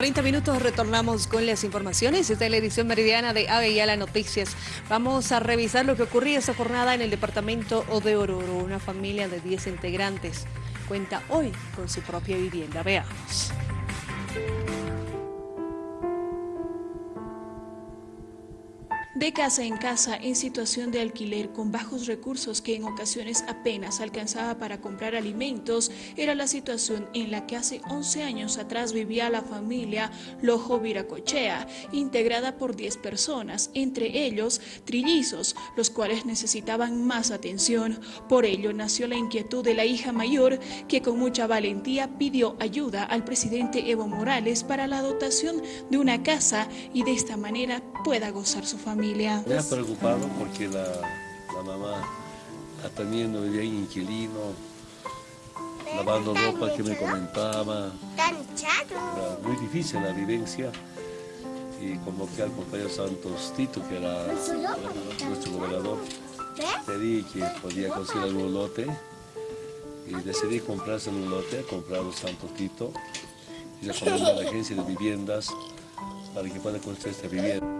30 minutos retornamos con las informaciones. Esta es la edición meridiana de Avellala Noticias. Vamos a revisar lo que ocurrió esta jornada en el departamento de Oruro. Una familia de 10 integrantes cuenta hoy con su propia vivienda. Veamos. De casa en casa, en situación de alquiler, con bajos recursos que en ocasiones apenas alcanzaba para comprar alimentos, era la situación en la que hace 11 años atrás vivía la familia Lojo Viracochea, integrada por 10 personas, entre ellos trillizos, los cuales necesitaban más atención. Por ello nació la inquietud de la hija mayor, que con mucha valentía pidió ayuda al presidente Evo Morales para la dotación de una casa y de esta manera pueda gozar su familia. Me ha preocupado porque la, la mamá atendiendo vivía en inquilino, lavando ropa que me comentaba. Era muy difícil la vivencia y convoqué al compañero Santos Tito, que era nuestro gobernador. Pedí que podía conseguir algún lote y decidí comprarse un lote, comprar un Santos Tito y recomendar a la agencia de viviendas para que pueda construir esta vivienda.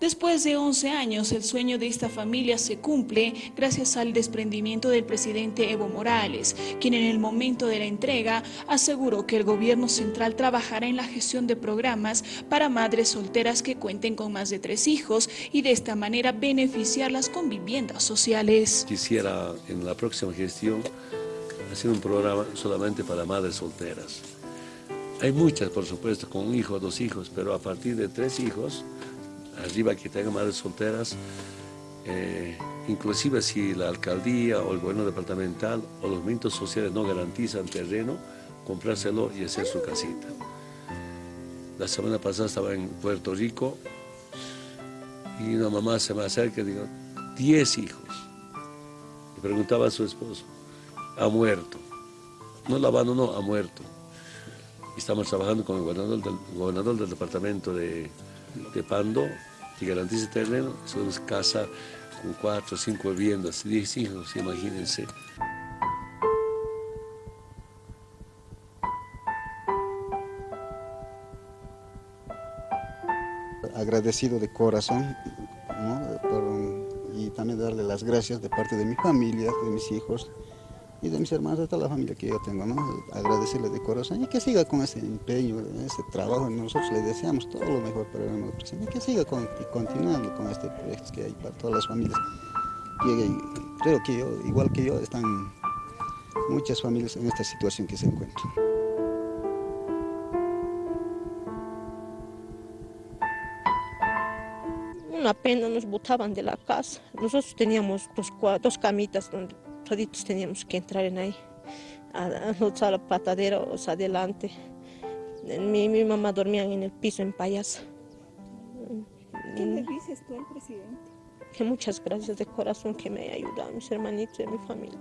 Después de 11 años, el sueño de esta familia se cumple gracias al desprendimiento del presidente Evo Morales, quien en el momento de la entrega aseguró que el gobierno central trabajará en la gestión de programas para madres solteras que cuenten con más de tres hijos y de esta manera beneficiarlas con viviendas sociales. Quisiera en la próxima gestión hacer un programa solamente para madres solteras. Hay muchas, por supuesto, con un hijo, dos hijos, pero a partir de tres hijos arriba que tengan madres solteras, eh, inclusive si la alcaldía o el gobierno departamental o los movimientos sociales no garantizan terreno, comprárselo y hacer su casita. La semana pasada estaba en Puerto Rico y una mamá se me acerca y digo, 10 hijos. Y preguntaba a su esposo, ha muerto. No la abandonó, ha muerto. Estamos trabajando con el gobernador del departamento de, de Pando, que garantiza terreno, son casa con cuatro o cinco viviendas, diez hijos, imagínense. Agradecido de corazón y también darle las gracias de parte de mi familia, de mis hijos, y de mis hermanos, toda la familia que yo tengo, ¿no? agradecerle de corazón y que siga con ese empeño, ese trabajo. Nosotros le deseamos todo lo mejor para el nuevo presidente y que siga con, continuando con este proyecto que hay para todas las familias. Y, creo que yo, igual que yo, están muchas familias en esta situación que se encuentran. Una pena nos botaban de la casa. Nosotros teníamos dos, dos camitas donde toditos teníamos que entrar en ahí, a, a la patadera, o sea, adelante. Mi, mi mamá dormía en el piso en payasa. ¿Qué le dices tú al presidente? Que muchas gracias de corazón que me haya ayudado, mis hermanitos y mi familia.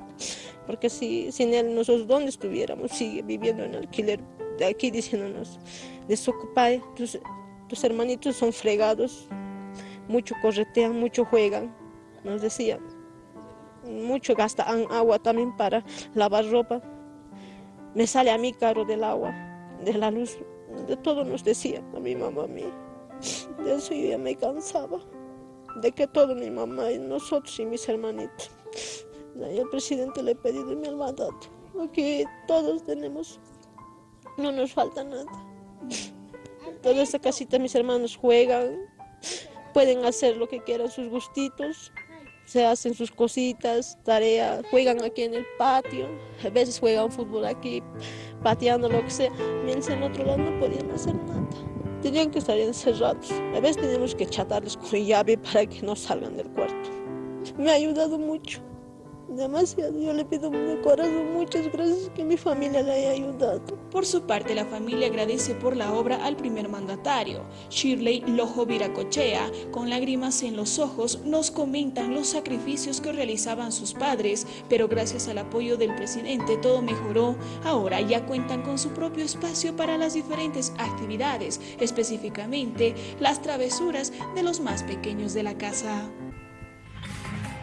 Porque si, sin él, nosotros dónde estuviéramos, sigue viviendo en alquiler, de aquí diciéndonos, desocupada, tus, tus hermanitos son fregados, mucho corretean, mucho juegan, nos decían mucho gastan agua también para lavar ropa. Me sale a mí caro del agua, de la luz, de todo nos decía a mi mamá a mí. De eso yo ya me cansaba, de que todo mi mamá y nosotros y mis hermanitos. Y el presidente le he pedido mi mandato, porque todos tenemos, no nos falta nada. Toda esta casita mis hermanos juegan, pueden hacer lo que quieran, sus gustitos se hacen sus cositas, tareas, juegan aquí en el patio, a veces juegan fútbol aquí, pateando lo que sea, mientras en otro lado no podían hacer nada. Tenían que estar encerrados. A veces teníamos que chatarles con llave para que no salgan del cuarto. Me ha ayudado mucho demasiado. Yo le pido de corazón muchas gracias que mi familia le haya ayudado. Por su parte, la familia agradece por la obra al primer mandatario. Shirley Lojo Viracochea, con lágrimas en los ojos, nos comentan los sacrificios que realizaban sus padres, pero gracias al apoyo del presidente todo mejoró. Ahora ya cuentan con su propio espacio para las diferentes actividades, específicamente las travesuras de los más pequeños de la casa.